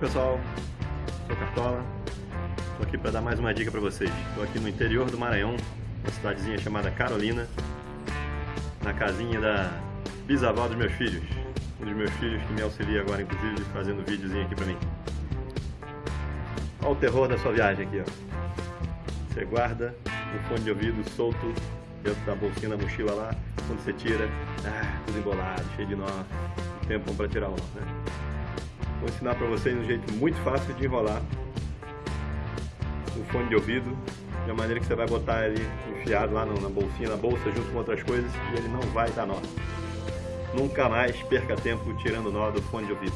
pessoal, sou Cartola, estou aqui para dar mais uma dica para vocês. Estou aqui no interior do Maranhão, uma cidadezinha chamada Carolina, na casinha da bisavó dos meus filhos, um dos meus filhos que me auxilia agora, inclusive, fazendo videozinho aqui para mim. Olha o terror da sua viagem aqui, ó. Você guarda um fone de ouvido solto dentro da bolsinha da mochila lá, quando você tira, ah, tudo embolado, cheio de nó, tempo para tirar o nó, né? Vou ensinar para vocês um jeito muito fácil de enrolar o fone de ouvido, de maneira que você vai botar ele enfiado lá na bolsinha, na bolsa, junto com outras coisas, e ele não vai dar nó. Nunca mais perca tempo tirando nó do fone de ouvido.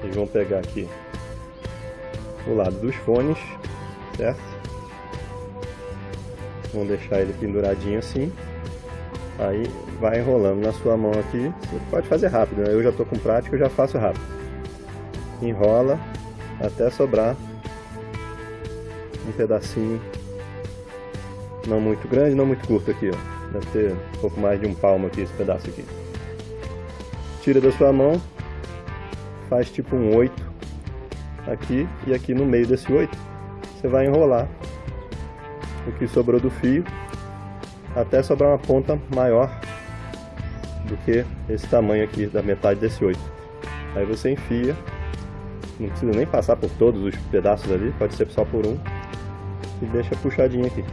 Vocês vão pegar aqui o lado dos fones, certo? Vão deixar ele penduradinho assim. Aí vai enrolando na sua mão aqui. Você pode fazer rápido, né? Eu já estou com prática, eu já faço rápido enrola até sobrar um pedacinho não muito grande, não muito curto aqui, ó. Deve ter um pouco mais de um palmo aqui esse pedaço aqui. Tira da sua mão, faz tipo um oito aqui e aqui no meio desse oito você vai enrolar o que sobrou do fio até sobrar uma ponta maior do que esse tamanho aqui da metade desse oito. Aí você enfia não precisa nem passar por todos os pedaços ali, pode ser só por um. E deixa puxadinho aqui.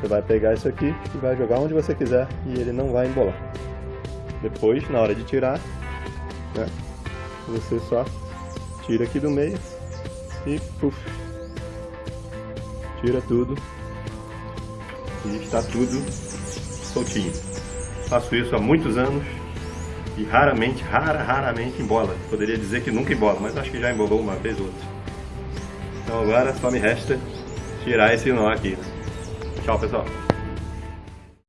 Você vai pegar isso aqui e vai jogar onde você quiser e ele não vai embolar. Depois, na hora de tirar, né, você só tira aqui do meio e puf, tira tudo e está tudo soltinho. Faço isso há muitos anos raramente, rara, raramente embola. Poderia dizer que nunca embola, mas acho que já embolou uma vez ou outra. Então agora só me resta tirar esse nó aqui. Tchau, pessoal.